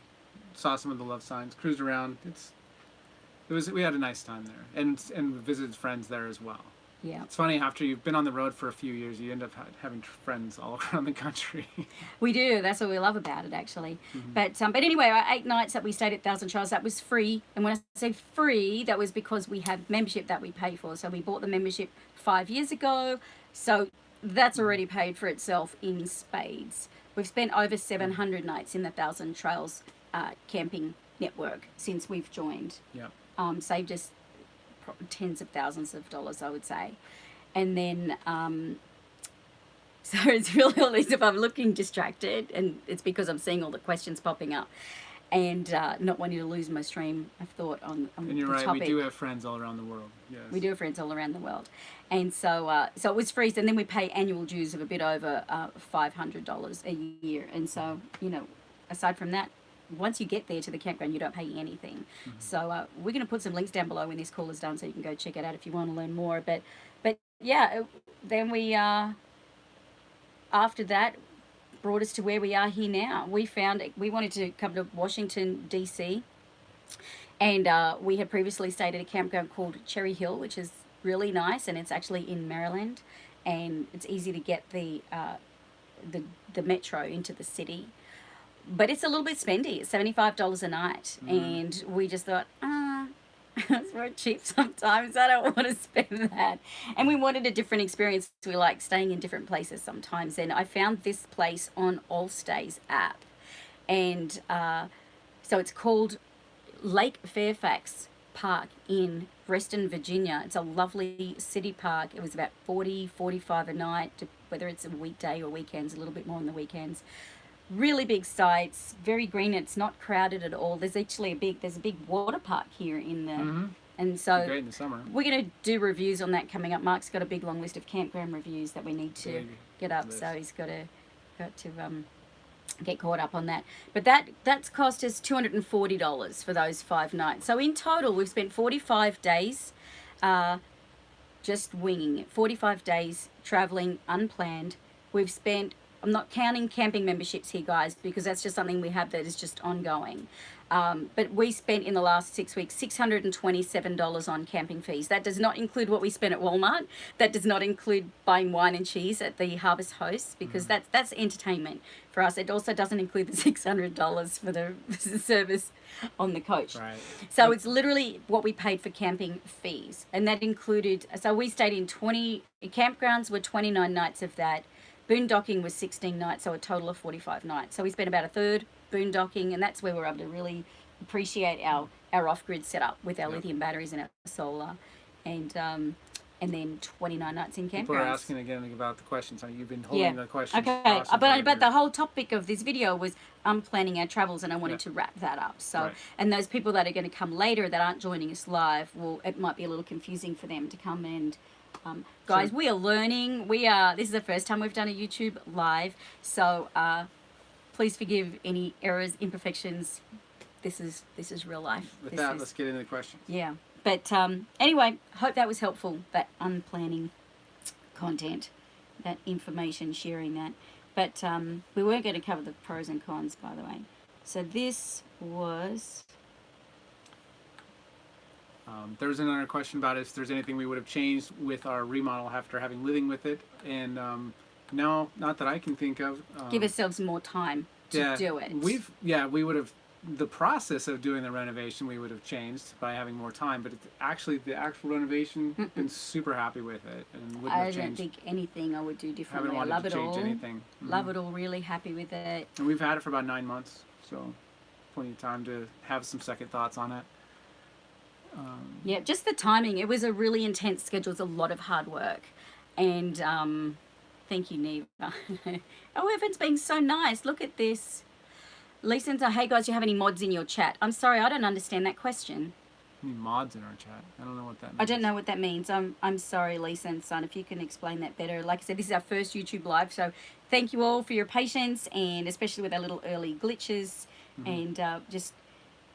B: saw some of the love signs, cruised around. It's it was we had a nice time there, and and visited friends there as well.
A: Yeah,
B: It's funny after you've been on the road for a few years, you end up having friends all around the country.
A: we do. That's what we love about it, actually.
B: Mm-hmm.
A: But um, but anyway, our eight nights that we stayed at Thousand Trails, that was free. And when I say free, that was because we have membership that we pay for. So we bought the membership five years ago. So that's already paid for itself in spades. We've spent over 700 nights in the Thousand Trails uh, camping network since we've joined.
B: yeah.
A: Um, saved us tens of thousands of dollars, I would say. And then, um, so it's really all these if I'm looking distracted, and it's because I'm seeing all the questions popping up and uh, not wanting to lose my stream of thought on, on
B: And you're
A: the
B: right,
A: topic.
B: we do have friends all around the world. Yes.
A: We do have friends all around the world, and so uh, so it was free. And then we pay annual dues of a bit over uh, five hundred dollars a year. And so you know, aside from that, once you get there to the campground, you don't pay anything. So uh, we're going to put some links down below when this call is done, so you can go check it out if you want to learn more. But but yeah, it- then we uh, after that brought us to where we are here now. We found we wanted to come to Washington D.C. And uh, we had previously stayed at a campground called Cherry Hill, which is really nice, and it's actually in Maryland, and it's easy to get the uh, the the metro into the city. But it's a little bit spendy. It's seventy five dollars a night, and we just thought, ah, it's very cheap sometimes. I don't want to spend that. And we wanted a different experience. We like staying in different places sometimes, and I found this place on Allstays app, and uh, so it's called Lake Fairfax Park in Reston, Virginia. It's a lovely city park. It was about 40, 45 a night, whether it's a weekday or weekends, a little bit more on the weekends. Really big sites, very green. It's not crowded at all. There's actually a big, there's a big water park here in the,
B: Mhm.
A: and so
B: Great in the summer.
A: we're going to do reviews on that coming up. Mark's got a big long list of campground reviews that we need to get up, so he's got to got to um, get caught up on that. But that that's cost us two hundred and forty dollars for those five nights. So in total, we've spent forty five days, uh, just winging it. Forty five days traveling unplanned. We've spent. I'm not counting camping memberships here, guys, because that's just something we have that is just ongoing. Um, but we spent in the last six weeks $627 on camping fees. That does not include what we spent at Walmart. That does not include buying wine and cheese at the Harvest Host because that's that's entertainment for us. It also doesn't include the $600 for the service on the coach.
B: Right.
A: So it's literally what we paid for camping fees, and that included. So we stayed in twenty campgrounds were twenty nine nights of that. Boondocking was sixteen nights, so a total of forty five nights. So we spent about a third boondocking, and that's where we're able to really appreciate our our off grid setup with our
B: Yep.
A: lithium batteries and our solar, and um, and then twenty nine nights in campgrounds.
B: People are asking again about the questions. So You've been holding
A: Yeah.
B: the questions.
A: Okay, uh, but but the whole topic of this video was um planning our travels, and I wanted
B: Yeah.
A: to wrap that up. So,
B: Right.
A: and those people that are going to come later that aren't joining us live, well, it might be a little confusing for them to come and. Um, guys,
B: So-
A: we are learning. We are. This is the first time we've done a YouTube live, so uh, please forgive any errors, imperfections. This is this is real life.
B: With
A: This
B: that,
A: is-
B: let's get into the questions.
A: yeah. But um, anyway, hope that was helpful, that unplanning content, that information, sharing that. But um, we weren't going to cover the pros and cons, by the way. So this was
B: Um, there was another question about if there's anything we would have changed with our remodel after having living with it, and um, no, not that I can think of. Um,
A: Give ourselves more time to
B: yeah,
A: do it.
B: We've yeah, we would have the process of doing the renovation we would have changed by having more time, but it's actually the actual renovation been super happy with it and wouldn't
A: I
B: have
A: don't
B: changed.
A: think anything I would do differently. I love it
B: change
A: all.
B: anything. Mhm.
A: Love it all. Really happy with it.
B: And we've had it for about nine months, so plenty of time to have some second thoughts on it. Um,
A: Yeah, just the timing. It was a really intense schedule. It was a lot of hard work. And um, thank you, Neva. oh, everyone's being so nice. Look at this. Lisa says, hey guys, do you have any mods in your chat? I'm sorry, I don't understand that question.
B: any mods in our chat? I don't know what that means.
A: I don't know what that means. I'm I'm sorry, Lisa and Son, if you can explain that better. Like I said, this is our first YouTube live, so thank you all for your patience and especially with our little early glitches
B: Mm-hmm.
A: and uh, just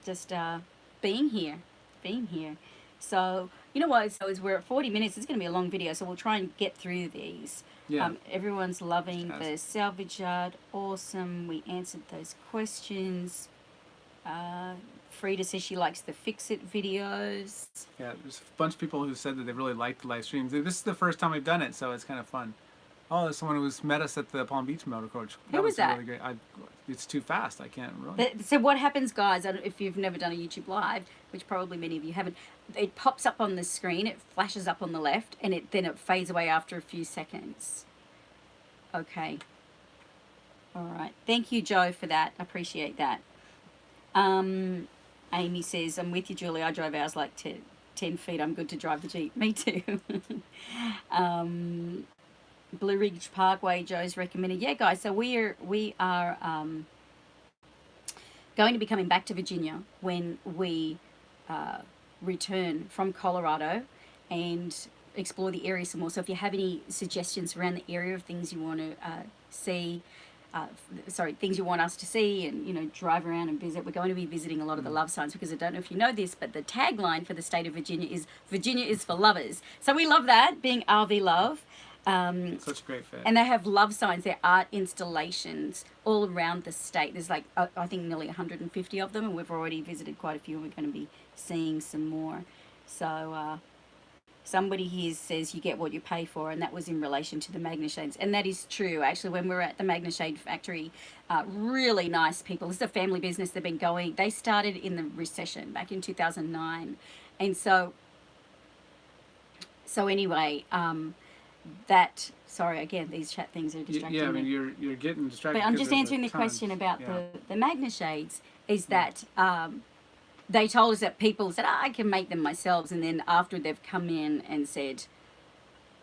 A: just uh, being here, being here. So you know what? So as we're at 40 minutes, it's going to be a long video, so we'll try and get through these.
B: Yeah.
A: Um, everyone's loving the salvage yard. Awesome. We answered those questions. Uh, Frida says she likes the fix it videos.
B: Yeah, there's a bunch of people who said that they really liked the live streams. This is the first time we've done it, so it's kind of fun. Oh, there's someone who's met us at the Palm Beach Motor Coach.
A: Who was that?
B: Really great. I, it's too fast. I can't really.
A: So what happens, guys? If you've never done a YouTube live, which probably many of you haven't, it pops up on the screen. It flashes up on the left, and it then it fades away after a few seconds. Okay. All right. Thank you, Joe, for that. Appreciate that. Um, Amy says, "I'm with you, Julie. I drove ours like 10, 10 feet. I'm good to drive the jeep. Me too." um, Blue Ridge Parkway, Joe's recommended. Yeah, guys. So we are we are. Um, going to be coming back to Virginia when we uh, return from Colorado and explore the area some more. So if you have any suggestions around the area of things you want to uh, see, uh, sorry, things you want us to see and, you know, drive around and visit, we're going to be visiting a lot of the love signs because I don't know if you know this, but the tagline for the state of Virginia is Virginia is for lovers. So we love that, being RV love. Um,
B: Such great fit.
A: and they have love signs, they're art installations all around the state. There's like, uh, I think, nearly 150 of them, and we've already visited quite a few, and we're going to be seeing some more. So, uh, somebody here says you get what you pay for, and that was in relation to the MagneShades. And that is true. Actually, when we were at the MagneShade factory, uh, really nice people. This is a family business. They've been going, they started in the recession back in 2009. And so, so anyway, um, that sorry again these chat things are distracting
B: yeah, I
A: me
B: mean you're you're getting distracted.
A: but i'm just answering the question about
B: Yeah.
A: the the magna shades is that um, they told us that people said "Ah, i can make them myself and then after they've come in and said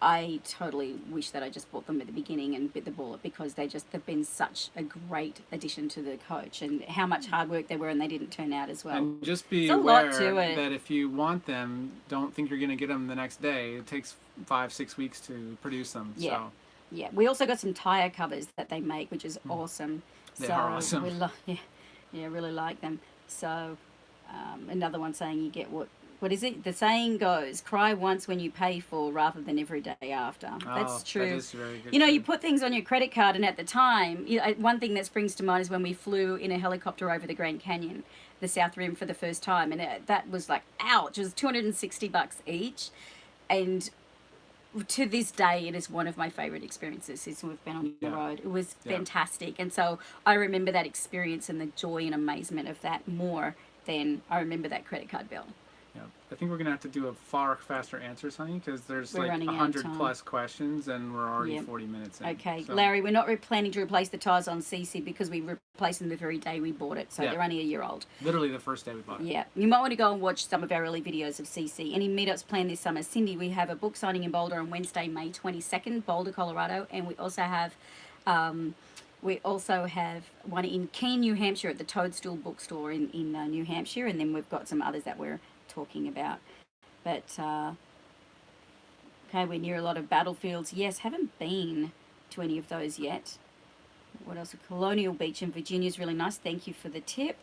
A: i totally wish that i just bought them at the beginning and bit the bullet because they just they've been such a great addition to the coach and how much hard work they were and they didn't turn out as well
B: And just be aware
A: to it.
B: that if you want them, don't think you're going to get them the next day. It takes five, six weeks to produce them.
A: Yeah.
B: So
A: Yeah, we also got some tire covers that they make, which is awesome.
B: They
A: so
B: are awesome.
A: We yeah, yeah, really like them. So um, another one saying you get what what is it? The saying goes, "Cry once when you pay for, rather than every day after."
B: oh,
A: That's true.
B: That is very good.
A: you know,
B: too.
A: you put things on your credit card, and at the time, you know, one thing that springs to mind is when we flew in a helicopter over the Grand Canyon, the South Rim, for the first time, and it, that was like, ouch! It was two hundred and sixty bucks each, and to this day, it is one of my favorite experiences since we've been on the
B: Yeah.
A: road. It was
B: Yeah.
A: fantastic, and so I remember that experience and the joy and amazement of that more than I remember that credit card bill.
B: Yeah. I think we're gonna have to do a far faster answers, honey, because there's
A: We're
B: like hundred plus questions, and we're already
A: Yep.
B: forty minutes in.
A: Okay,
B: so-
A: Larry, we're not re- planning to replace the tires on CC because we replaced them the very day we bought it, so
B: Yeah.
A: they're only a year old.
B: Literally the first day we bought it.
A: Yeah, you might want to go and watch some of our early videos of CC. Any meetups planned this summer? Cindy, we have a book signing in Boulder on Wednesday, May 22nd, Boulder, Colorado, and we also have. Um, we also have one in Keene, New Hampshire at the Toadstool Bookstore in, in uh, New Hampshire, and then we've got some others that we're talking about. But, uh, okay, we're near a lot of battlefields. Yes, haven't been to any of those yet. What else? A colonial Beach in Virginia is really nice. Thank you for the tip.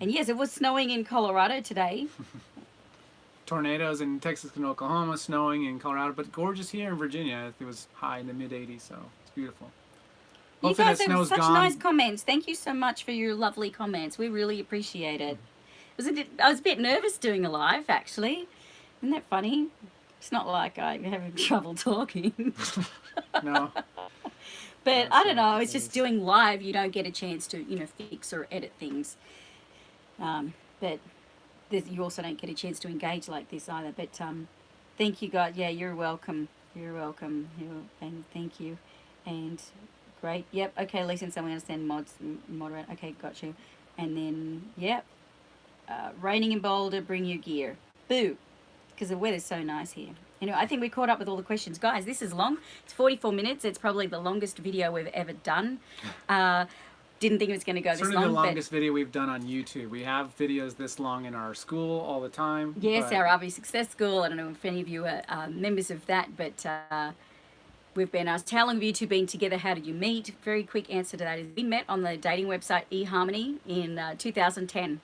A: And yes, it was snowing in Colorado today.
B: Tornadoes in Texas and Oklahoma, snowing in Colorado, but gorgeous here in Virginia. It was high in the mid 80s, so it's beautiful.
A: You
B: Hopefully
A: guys
B: that
A: have such
B: gone.
A: nice comments. Thank you so much for your lovely comments. We really appreciate it. Was it? I was a bit nervous doing a live actually. Isn't that funny? It's not like I'm having trouble talking.
B: No.
A: But I don't know. It's just doing live. You don't get a chance to, you know, fix or edit things. Um, but you also don't get a chance to engage like this either. But um, thank you, God. Yeah, you're welcome. You're welcome. You're, and thank you. And great. Yep. Okay, Lisa and someone understand mods moderate. Okay, got you. And then yep. Uh, raining in Boulder. Bring your gear. Boo. Because the weather's so nice here. Anyway, I think we caught up with all the questions. Guys, this is long. It's 44 minutes. It's probably the longest video we've ever done. Uh, didn't think it was going to go this
B: Sort of
A: long.
B: the longest video we've done on YouTube. We have videos this long in our school all the time.
A: Yes,
B: but
A: our RV Success School. I don't know if any of you are uh, members of that, but uh, we've been asked, how long have you two been together? How did you meet? Very quick answer to that is we met on the dating website eHarmony in uh, 2010.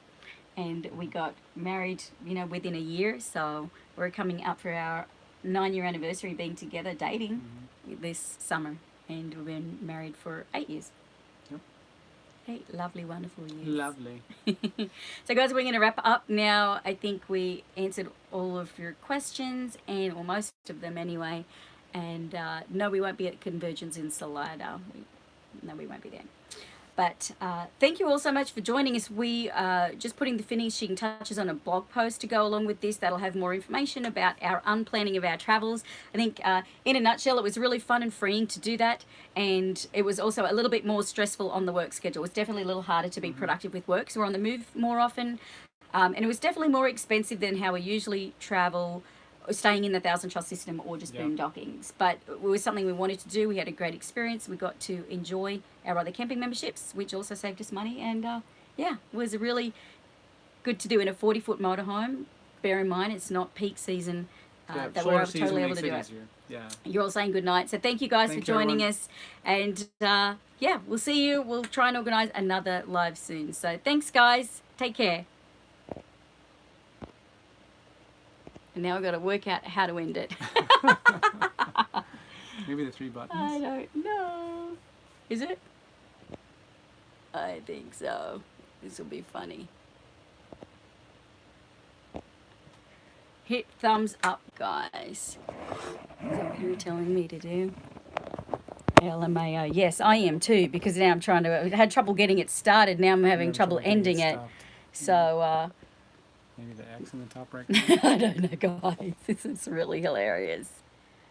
A: And we got married, you know, within a year. So we're coming up for our nine year anniversary being together dating
B: Mm-hmm.
A: this summer. And we've been married for eight years.
B: Yep.
A: Eight lovely, wonderful years.
B: Lovely.
A: so guys, we're going to wrap up now. I think we answered all of your questions and or most of them anyway. And uh, no, we won't be at Convergence in Salida. We, no, we won't be there. But uh, thank you all so much for joining us. We are just putting the finishing touches on a blog post to go along with this. That'll have more information about our unplanning of our travels. I think, uh, in a nutshell, it was really fun and freeing to do that, and it was also a little bit more stressful on the work schedule. It was definitely a little harder to be productive with work, so we're on the move more often, um, and it was definitely more expensive than how we usually travel staying in the thousand trust system or just
B: Yeah.
A: boondockings but it was something we wanted to do. We had a great experience. We got to enjoy our other camping memberships which also saved us money. And uh, yeah it was really good to do in a 40 foot motorhome bear in mind it's not peak season uh,
B: yeah,
A: that we're able, totally able to do it
B: easier. Yeah.
A: you're all saying good night so thank you guys
B: Thank
A: for joining
B: everyone.
A: us. And uh, yeah we'll see you. We'll try and organize another live soon. So thanks guys. Take care and now i've got to work out how to end it
B: Maybe the three buttons.
A: I don't know. Is it? I think so. This will be funny. Hit thumbs up, guys. Is that what you were telling me to do? LMAO. Yes, I am too, because now I'm trying to. I had trouble getting it started. Now I'm having trouble ending it. So, uh,
B: Maybe the X in the top right.
A: I don't know, guys. This is really hilarious.